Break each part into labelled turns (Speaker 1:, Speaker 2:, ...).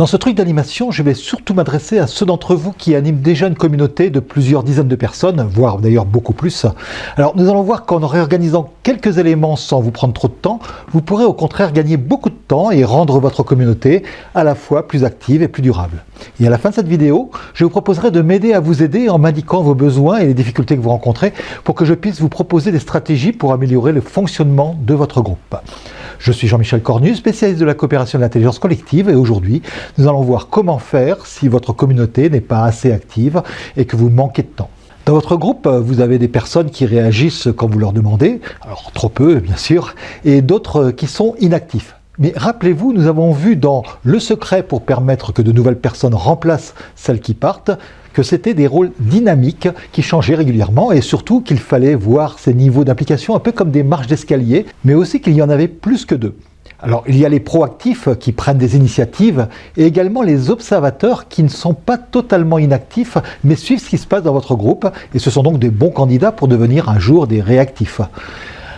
Speaker 1: Dans ce truc d'animation, je vais surtout m'adresser à ceux d'entre vous qui animent déjà une communauté de plusieurs dizaines de personnes, voire d'ailleurs beaucoup plus. Alors nous allons voir qu'en réorganisant quelques éléments sans vous prendre trop de temps, vous pourrez au contraire gagner beaucoup de temps et rendre votre communauté à la fois plus active et plus durable. Et à la fin de cette vidéo, je vous proposerai de m'aider à vous aider en m'indiquant vos besoins et les difficultés que vous rencontrez pour que je puisse vous proposer des stratégies pour améliorer le fonctionnement de votre groupe. Je suis Jean-Michel Cornu, spécialiste de la coopération de l'intelligence collective et aujourd'hui, nous allons voir comment faire si votre communauté n'est pas assez active et que vous manquez de temps. Dans votre groupe, vous avez des personnes qui réagissent quand vous leur demandez, alors trop peu bien sûr, et d'autres qui sont inactifs. Mais rappelez-vous, nous avons vu dans Le secret pour permettre que de nouvelles personnes remplacent celles qui partent, que c'était des rôles dynamiques qui changeaient régulièrement et surtout qu'il fallait voir ces niveaux d'implication un peu comme des marches d'escalier, mais aussi qu'il y en avait plus que deux. Alors il y a les proactifs qui prennent des initiatives et également les observateurs qui ne sont pas totalement inactifs mais suivent ce qui se passe dans votre groupe et ce sont donc des bons candidats pour devenir un jour des réactifs.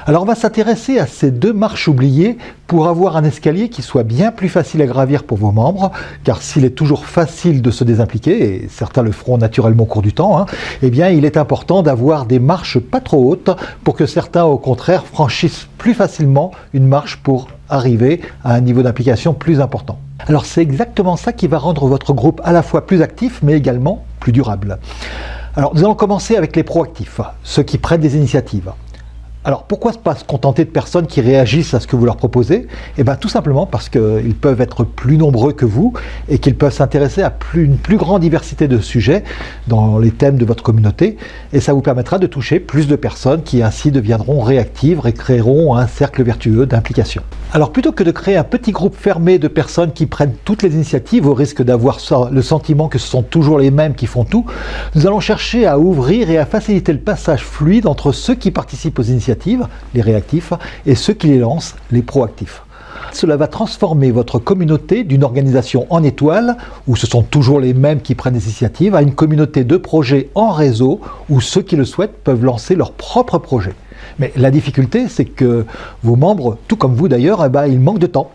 Speaker 1: Alors on va s'intéresser à ces deux marches oubliées pour avoir un escalier qui soit bien plus facile à gravir pour vos membres, car s'il est toujours facile de se désimpliquer, et certains le feront naturellement au cours du temps, hein, eh bien il est important d'avoir des marches pas trop hautes pour que certains au contraire franchissent plus facilement une marche pour arriver à un niveau d'implication plus important. Alors c'est exactement ça qui va rendre votre groupe à la fois plus actif mais également plus durable. Alors nous allons commencer avec les proactifs, ceux qui prennent des initiatives. Alors pourquoi pas se contenter de personnes qui réagissent à ce que vous leur proposez? Eh bien tout simplement parce qu'ils peuvent être plus nombreux que vous et qu'ils peuvent s'intéresser à une plus grande diversité de sujets dans les thèmes de votre communauté et ça vous permettra de toucher plus de personnes qui ainsi deviendront réactives et créeront un cercle vertueux d'implication. Alors plutôt que de créer un petit groupe fermé de personnes qui prennent toutes les initiatives au risque d'avoir le sentiment que ce sont toujours les mêmes qui font tout, nous allons chercher à ouvrir et à faciliter le passage fluide entre ceux qui participent aux initiatives les réactifs, et ceux qui les lancent, les proactifs. Cela va transformer votre communauté d'une organisation en étoile, où ce sont toujours les mêmes qui prennent des initiatives, à une communauté de projets en réseau, où ceux qui le souhaitent peuvent lancer leurs propres projets. Mais la difficulté, c'est que vos membres, tout comme vous d'ailleurs, eh ben, ils manquent de temps.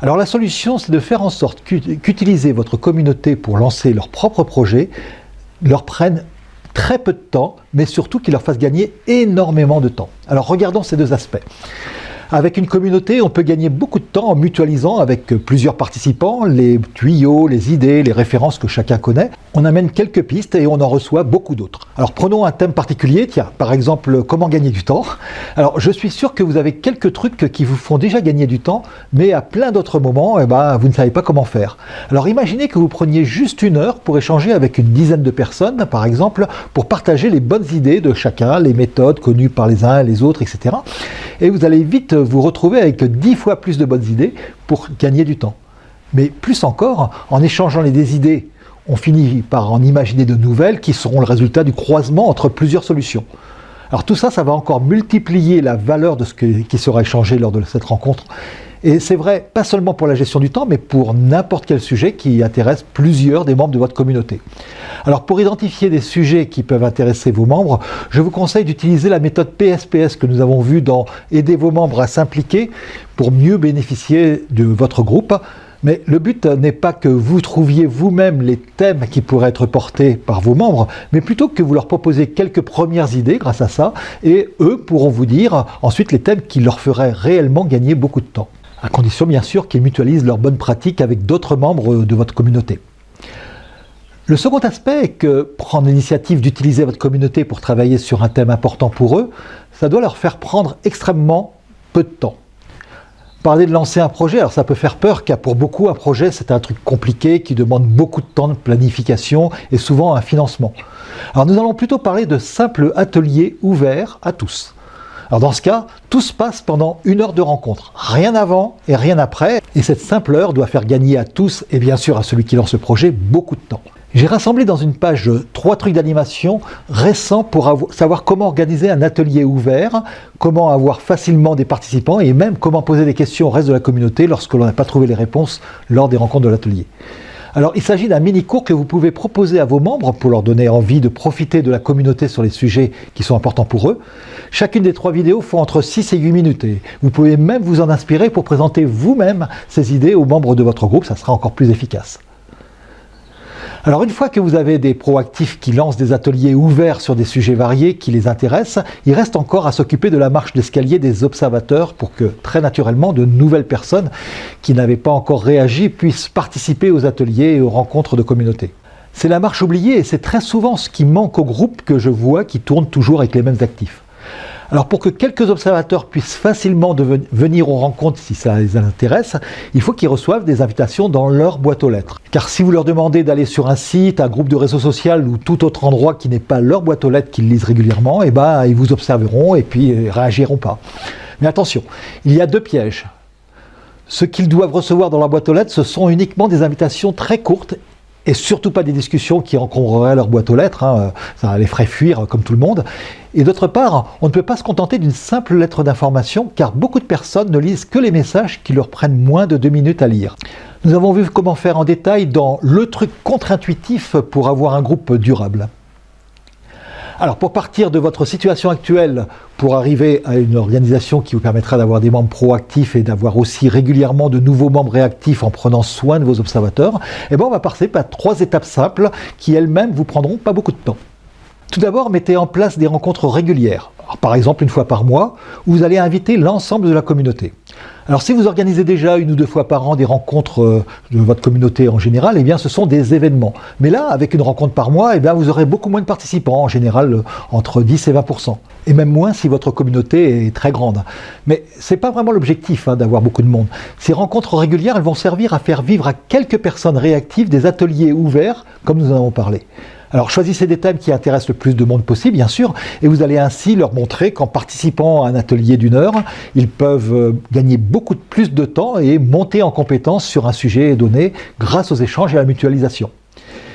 Speaker 1: Alors la solution, c'est de faire en sorte qu'utiliser votre communauté pour lancer leurs propres projets leur prenne très peu de temps, mais surtout qu'il leur fasse gagner énormément de temps. Alors regardons ces deux aspects. Avec une communauté, on peut gagner beaucoup de temps en mutualisant avec plusieurs participants les tuyaux, les idées, les références que chacun connaît. On amène quelques pistes et on en reçoit beaucoup d'autres. Alors prenons un thème particulier, tiens, par exemple, comment gagner du temps. Alors je suis sûr que vous avez quelques trucs qui vous font déjà gagner du temps, mais à plein d'autres moments, eh ben, vous ne savez pas comment faire. Alors imaginez que vous preniez juste une heure pour échanger avec une dizaine de personnes, par exemple, pour partager les bonnes idées de chacun, les méthodes connues par les uns et les autres, etc. Et vous allez vite vous retrouver avec dix fois plus de bonnes idées pour gagner du temps. Mais plus encore, en échangeant les idées, on finit par en imaginer de nouvelles qui seront le résultat du croisement entre plusieurs solutions. Alors tout ça, ça va encore multiplier la valeur de ce qui sera échangé lors de cette rencontre et c'est vrai, pas seulement pour la gestion du temps, mais pour n'importe quel sujet qui intéresse plusieurs des membres de votre communauté. Alors pour identifier des sujets qui peuvent intéresser vos membres, je vous conseille d'utiliser la méthode PSPS que nous avons vue dans Aider vos membres à s'impliquer pour mieux bénéficier de votre groupe. Mais le but n'est pas que vous trouviez vous-même les thèmes qui pourraient être portés par vos membres, mais plutôt que vous leur proposez quelques premières idées grâce à ça, et eux pourront vous dire ensuite les thèmes qui leur feraient réellement gagner beaucoup de temps à condition bien sûr qu'ils mutualisent leurs bonnes pratiques avec d'autres membres de votre communauté. Le second aspect est que prendre l'initiative d'utiliser votre communauté pour travailler sur un thème important pour eux, ça doit leur faire prendre extrêmement peu de temps. Parler de lancer un projet, alors ça peut faire peur car pour beaucoup un projet c'est un truc compliqué qui demande beaucoup de temps de planification et souvent un financement. Alors nous allons plutôt parler de simples ateliers ouverts à tous. Alors dans ce cas, tout se passe pendant une heure de rencontre, rien avant et rien après, et cette simple heure doit faire gagner à tous, et bien sûr à celui qui lance le projet, beaucoup de temps. J'ai rassemblé dans une page trois trucs d'animation récents pour savoir comment organiser un atelier ouvert, comment avoir facilement des participants et même comment poser des questions au reste de la communauté lorsque l'on n'a pas trouvé les réponses lors des rencontres de l'atelier. Alors il s'agit d'un mini-cours que vous pouvez proposer à vos membres pour leur donner envie de profiter de la communauté sur les sujets qui sont importants pour eux. Chacune des trois vidéos font entre 6 et 8 minutes et vous pouvez même vous en inspirer pour présenter vous-même ces idées aux membres de votre groupe, ça sera encore plus efficace. Alors une fois que vous avez des proactifs qui lancent des ateliers ouverts sur des sujets variés qui les intéressent, il reste encore à s'occuper de la marche d'escalier des observateurs pour que très naturellement de nouvelles personnes qui n'avaient pas encore réagi puissent participer aux ateliers et aux rencontres de communauté. C'est la marche oubliée et c'est très souvent ce qui manque au groupe que je vois qui tourne toujours avec les mêmes actifs. Alors pour que quelques observateurs puissent facilement venir aux rencontres si ça les intéresse, il faut qu'ils reçoivent des invitations dans leur boîte aux lettres. Car si vous leur demandez d'aller sur un site, un groupe de réseau social ou tout autre endroit qui n'est pas leur boîte aux lettres qu'ils lisent régulièrement, eh ben, ils vous observeront et puis ils euh, réagiront pas. Mais attention, il y a deux pièges. Ce qu'ils doivent recevoir dans leur boîte aux lettres, ce sont uniquement des invitations très courtes et surtout pas des discussions qui encombreraient leur boîte aux lettres, hein, ça les ferait fuir comme tout le monde. Et d'autre part, on ne peut pas se contenter d'une simple lettre d'information car beaucoup de personnes ne lisent que les messages qui leur prennent moins de deux minutes à lire. Nous avons vu comment faire en détail dans le truc contre-intuitif pour avoir un groupe durable. Alors pour partir de votre situation actuelle, pour arriver à une organisation qui vous permettra d'avoir des membres proactifs et d'avoir aussi régulièrement de nouveaux membres réactifs en prenant soin de vos observateurs, eh ben on va passer par trois étapes simples qui elles-mêmes vous prendront pas beaucoup de temps. Tout d'abord, mettez en place des rencontres régulières, par exemple une fois par mois, où vous allez inviter l'ensemble de la communauté. Alors si vous organisez déjà une ou deux fois par an des rencontres euh, de votre communauté en général, eh bien ce sont des événements. Mais là, avec une rencontre par mois, eh bien, vous aurez beaucoup moins de participants, en général euh, entre 10 et 20% et même moins si votre communauté est très grande. Mais ce n'est pas vraiment l'objectif hein, d'avoir beaucoup de monde. Ces rencontres régulières, elles vont servir à faire vivre à quelques personnes réactives des ateliers ouverts, comme nous en avons parlé. Alors choisissez des thèmes qui intéressent le plus de monde possible, bien sûr, et vous allez ainsi leur montrer qu'en participant à un atelier d'une heure, ils peuvent euh, gagner beaucoup plus de temps et monter en compétence sur un sujet donné grâce aux échanges et à la mutualisation.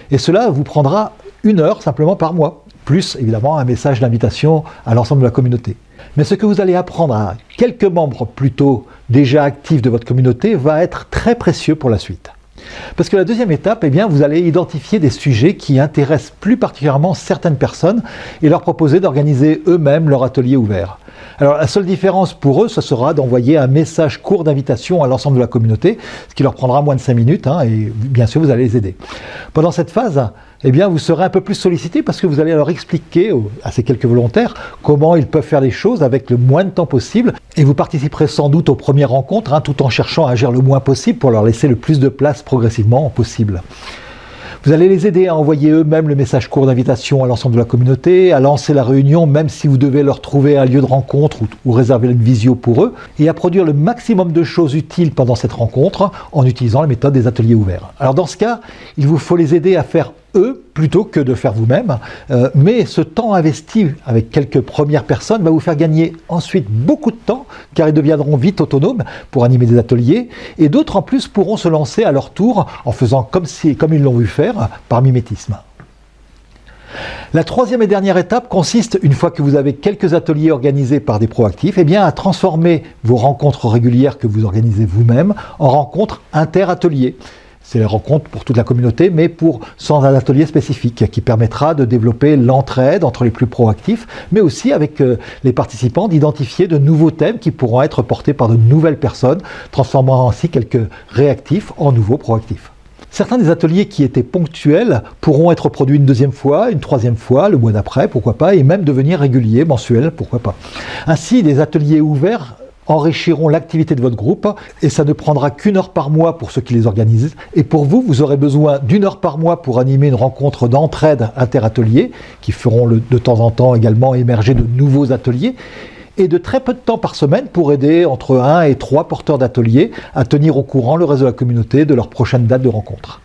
Speaker 1: Et cela vous prendra une heure simplement par mois, plus évidemment un message d'invitation à l'ensemble de la communauté. Mais ce que vous allez apprendre à quelques membres plutôt déjà actifs de votre communauté va être très précieux pour la suite. Parce que la deuxième étape, eh bien, vous allez identifier des sujets qui intéressent plus particulièrement certaines personnes et leur proposer d'organiser eux-mêmes leur atelier ouvert. Alors la seule différence pour eux, ce sera d'envoyer un message court d'invitation à l'ensemble de la communauté, ce qui leur prendra moins de 5 minutes, hein, et bien sûr vous allez les aider. Pendant cette phase, eh bien, vous serez un peu plus sollicité parce que vous allez leur expliquer à ces quelques volontaires comment ils peuvent faire les choses avec le moins de temps possible et vous participerez sans doute aux premières rencontres hein, tout en cherchant à agir le moins possible pour leur laisser le plus de place progressivement possible. Vous allez les aider à envoyer eux-mêmes le message court d'invitation à l'ensemble de la communauté, à lancer la réunion même si vous devez leur trouver un lieu de rencontre ou, réserver une visio pour eux, et à produire le maximum de choses utiles pendant cette rencontre en utilisant la méthode des ateliers ouverts. Alors dans ce cas, il vous faut les aider à faire eux plutôt que de faire vous-même. Euh, mais ce temps investi avec quelques premières personnes va vous faire gagner ensuite beaucoup de temps car ils deviendront vite autonomes pour animer des ateliers et d'autres en plus pourront se lancer à leur tour en faisant comme, ils l'ont vu faire par mimétisme. La troisième et dernière étape consiste, une fois que vous avez quelques ateliers organisés par des proactifs, eh bien à transformer vos rencontres régulières que vous organisez vous-même en rencontres inter-ateliers. C'est les rencontres pour toute la communauté, mais sans un atelier spécifique, qui permettra de développer l'entraide entre les plus proactifs, mais aussi avec euh, les participants d'identifier de nouveaux thèmes qui pourront être portés par de nouvelles personnes, transformant ainsi quelques réactifs en nouveaux proactifs. Certains des ateliers qui étaient ponctuels pourront être produits une deuxième fois, une troisième fois, le mois d'après, pourquoi pas, et même devenir réguliers, mensuels, pourquoi pas. Ainsi, des ateliers ouverts enrichiront l'activité de votre groupe et ça ne prendra qu'une heure par mois pour ceux qui les organisent. Et pour vous, vous aurez besoin d'une heure par mois pour animer une rencontre d'entraide inter-ateliers qui feront de temps en temps également émerger de nouveaux ateliers et de très peu de temps par semaine pour aider entre 1 et 3 porteurs d'ateliers à tenir au courant le reste de la communauté de leur prochaine date de rencontre.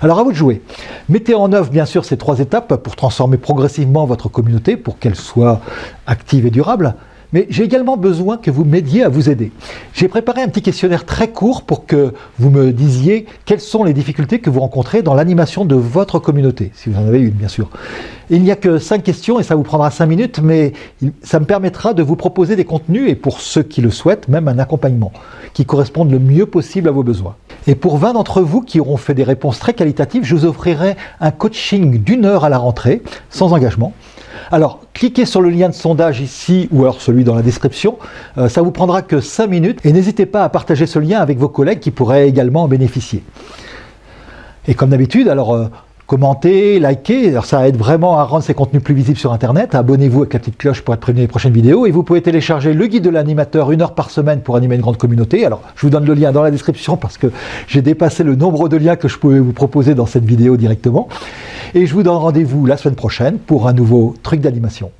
Speaker 1: Alors à vous de jouer. Mettez en œuvre bien sûr ces trois étapes pour transformer progressivement votre communauté pour qu'elle soit active et durable mais j'ai également besoin que vous m'aidiez à vous aider. J'ai préparé un petit questionnaire très court pour que vous me disiez quelles sont les difficultés que vous rencontrez dans l'animation de votre communauté, si vous en avez une bien sûr. Il n'y a que cinq questions et ça vous prendra cinq minutes, mais ça me permettra de vous proposer des contenus et pour ceux qui le souhaitent, même un accompagnement qui corresponde le mieux possible à vos besoins. Et pour 20 d'entre vous qui auront fait des réponses très qualitatives, je vous offrirai un coaching d'une heure à la rentrée, sans engagement. Alors, cliquez sur le lien de sondage ici ou alors celui dans la description. Euh, ça vous prendra que 5 minutes et n'hésitez pas à partager ce lien avec vos collègues qui pourraient également en bénéficier. Et comme d'habitude, alors euh, commentez, likez, alors ça aide vraiment à rendre ces contenus plus visibles sur Internet. Abonnez-vous avec la petite cloche pour être prévenu des prochaines vidéos. Et vous pouvez télécharger le guide de l'animateur une heure par semaine pour animer une grande communauté. Alors, je vous donne le lien dans la description parce que j'ai dépassé le nombre de liens que je pouvais vous proposer dans cette vidéo directement. Et je vous donne rendez-vous la semaine prochaine pour un nouveau truc d'animation.